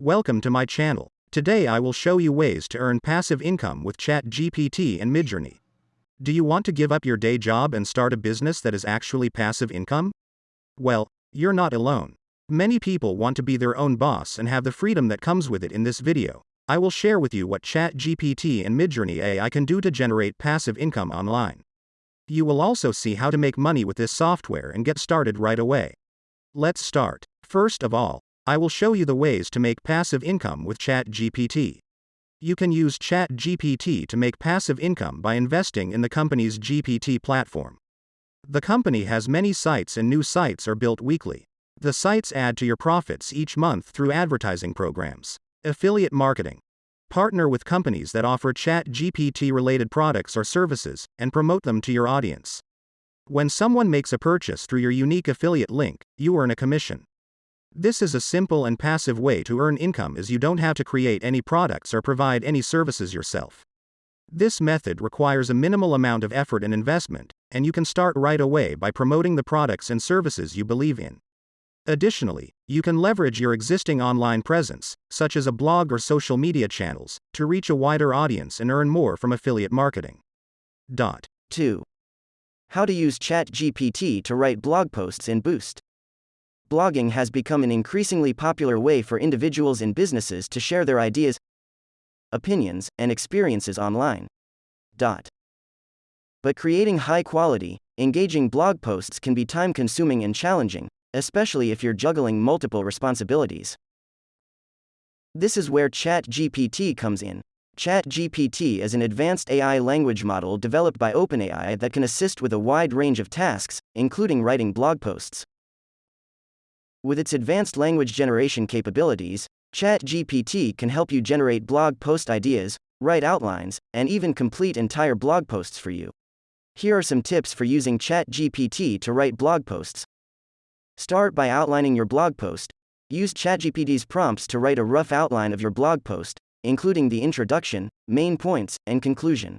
Welcome to my channel. Today I will show you ways to earn passive income with ChatGPT and Midjourney. Do you want to give up your day job and start a business that is actually passive income? Well, you're not alone. Many people want to be their own boss and have the freedom that comes with it in this video. I will share with you what ChatGPT and Midjourney AI can do to generate passive income online. You will also see how to make money with this software and get started right away. Let's start. First of all, I will show you the ways to make passive income with ChatGPT. You can use ChatGPT to make passive income by investing in the company's GPT platform. The company has many sites and new sites are built weekly. The sites add to your profits each month through advertising programs. Affiliate marketing. Partner with companies that offer ChatGPT related products or services and promote them to your audience. When someone makes a purchase through your unique affiliate link, you earn a commission. This is a simple and passive way to earn income as you don't have to create any products or provide any services yourself. This method requires a minimal amount of effort and investment, and you can start right away by promoting the products and services you believe in. Additionally, you can leverage your existing online presence, such as a blog or social media channels, to reach a wider audience and earn more from affiliate marketing. Dot. 2. How to use ChatGPT to write blog posts in Boost blogging has become an increasingly popular way for individuals and businesses to share their ideas, opinions, and experiences online. Dot. But creating high quality, engaging blog posts can be time consuming and challenging, especially if you're juggling multiple responsibilities. This is where ChatGPT comes in. ChatGPT is an advanced AI language model developed by OpenAI that can assist with a wide range of tasks, including writing blog posts. With its advanced language generation capabilities, ChatGPT can help you generate blog post ideas, write outlines, and even complete entire blog posts for you. Here are some tips for using ChatGPT to write blog posts. Start by outlining your blog post. Use ChatGPT's prompts to write a rough outline of your blog post, including the introduction, main points, and conclusion.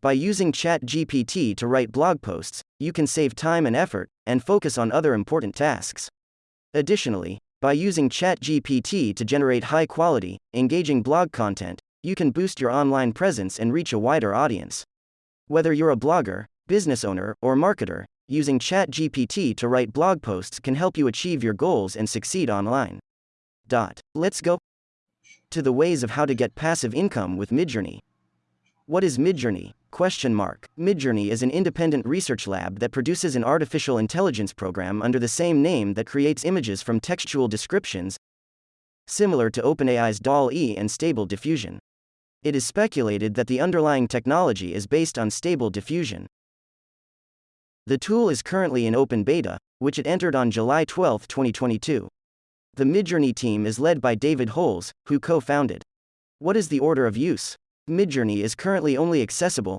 By using ChatGPT to write blog posts, you can save time and effort and focus on other important tasks. Additionally, by using ChatGPT to generate high quality, engaging blog content, you can boost your online presence and reach a wider audience. Whether you're a blogger, business owner, or marketer, using ChatGPT to write blog posts can help you achieve your goals and succeed online. Dot. Let's go to the ways of how to get passive income with Midjourney. What is Midjourney? Question mark. Midjourney is an independent research lab that produces an artificial intelligence program under the same name that creates images from textual descriptions, similar to OpenAI's DALL-E and Stable Diffusion. It is speculated that the underlying technology is based on Stable Diffusion. The tool is currently in open beta, which it entered on July 12, 2022. The Midjourney team is led by David Holz, who co-founded. What is the order of use? Midjourney is currently only accessible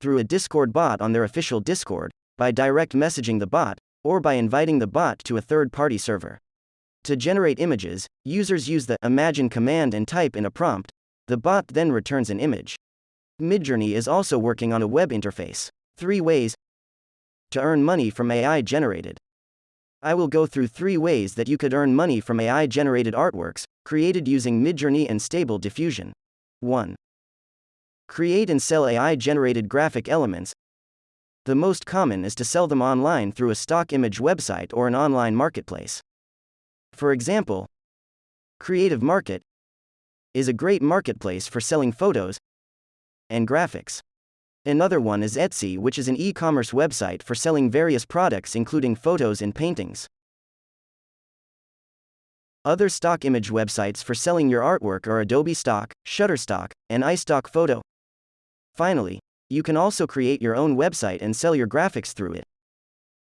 through a Discord bot on their official Discord, by direct messaging the bot, or by inviting the bot to a third party server. To generate images, users use the Imagine command and type in a prompt, the bot then returns an image. Midjourney is also working on a web interface. Three ways to earn money from AI generated. I will go through three ways that you could earn money from AI generated artworks, created using Midjourney and Stable Diffusion. 1. Create and sell AI generated graphic elements. The most common is to sell them online through a stock image website or an online marketplace. For example, Creative Market is a great marketplace for selling photos and graphics. Another one is Etsy, which is an e commerce website for selling various products, including photos and paintings. Other stock image websites for selling your artwork are Adobe Stock, Shutterstock, and iStock Photo. Finally, you can also create your own website and sell your graphics through it.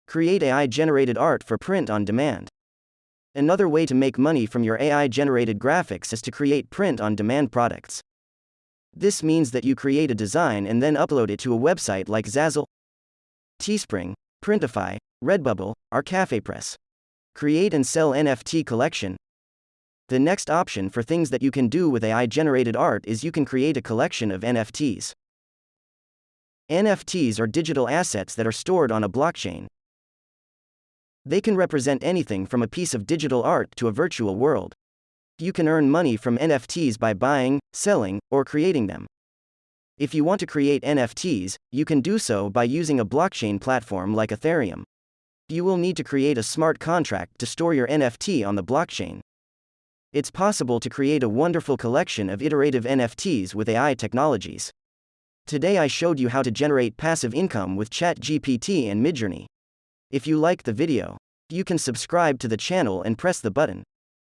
Create AI generated art for print on demand. Another way to make money from your AI generated graphics is to create print on demand products. This means that you create a design and then upload it to a website like Zazzle, Teespring, Printify, Redbubble, or CafePress. Create and sell NFT collection. The next option for things that you can do with AI generated art is you can create a collection of NFTs. NFTs are digital assets that are stored on a blockchain. They can represent anything from a piece of digital art to a virtual world. You can earn money from NFTs by buying, selling, or creating them. If you want to create NFTs, you can do so by using a blockchain platform like Ethereum. You will need to create a smart contract to store your NFT on the blockchain. It's possible to create a wonderful collection of iterative NFTs with AI technologies. Today I showed you how to generate passive income with ChatGPT and Midjourney. If you liked the video, you can subscribe to the channel and press the button.